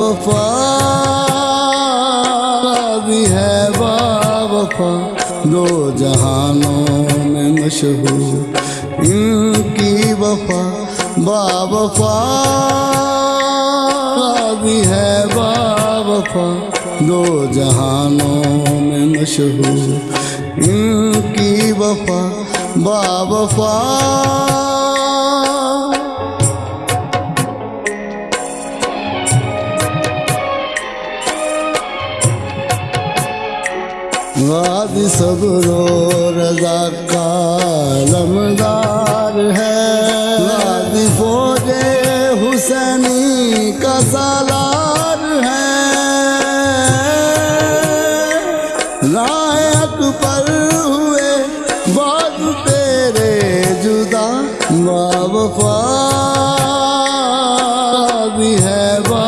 وفا بھی ہے با وفا دو جہانوں میں مشہور ان کی وفا با وفا بھی ہے با وفا دو جہانوں میں مشہور ان کی وفا با وفا واد صبر و رضا کا لمدار ہے۔ واد فوج حسینی کا سالار ہے۔ لائق پر ہوئے بعد تیرے جدا با وفا بھی ہے۔ با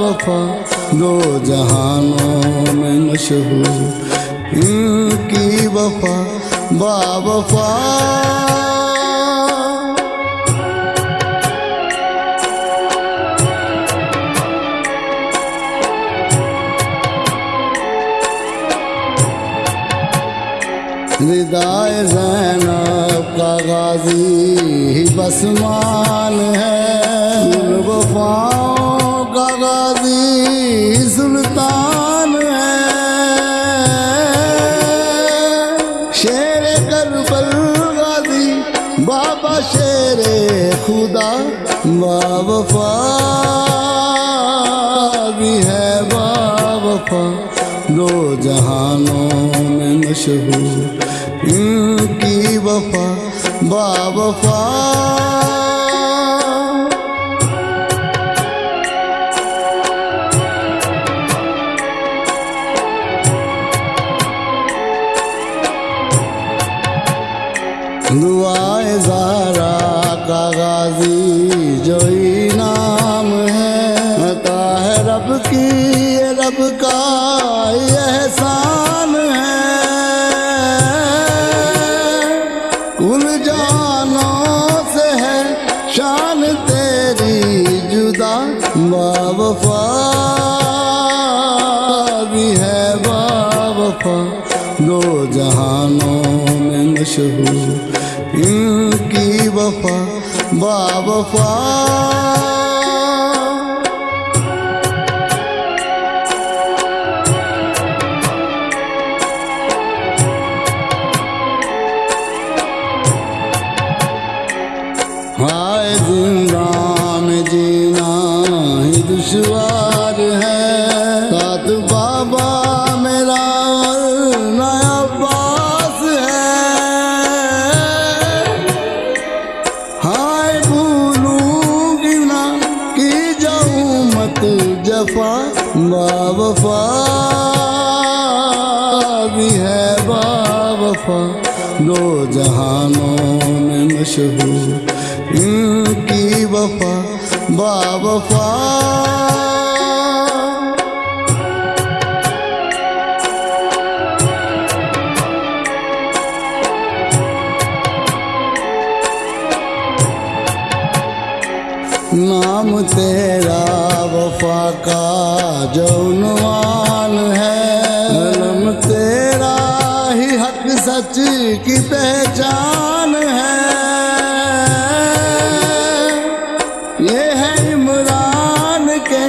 وفا دو جہانوں میں مشہور ان کی وفا با وفا۔ ردائے زینب کا غازی ہی بسمان ہے۔ وفاؤں خدا با وفا بھی ہے با وفا۔ دو جہانوں میں مشہور، ان کی وفا با وفا۔ دعائے زارا کا غازی جو نام ہے، عطا ہے رب کی، یہ رب کا یہ احسان ہے۔ کل جانوں سے ہے شان تیری جدا با وفا بھی ہے با وفا دو جہانوں میں مشہور ان کی وفا با وفا ہائے زندہ میں جینا ہی دشوار جاؤں جفا با وفا بھی ہے با وفا دو جہانوں میں مشہور ان کی وفا با وفا نام تیرا وفا کا جونوان ہے۔ علم تیرا ہی حق سچ کی پہچان ہے۔ یہ ہے عمران کے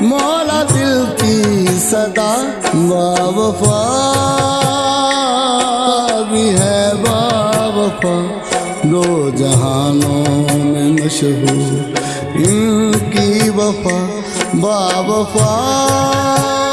مولا دل کی صدا۔ با وفا بھی ہے با وفا دو جہانوں مشہور ان کی وفا با وفا۔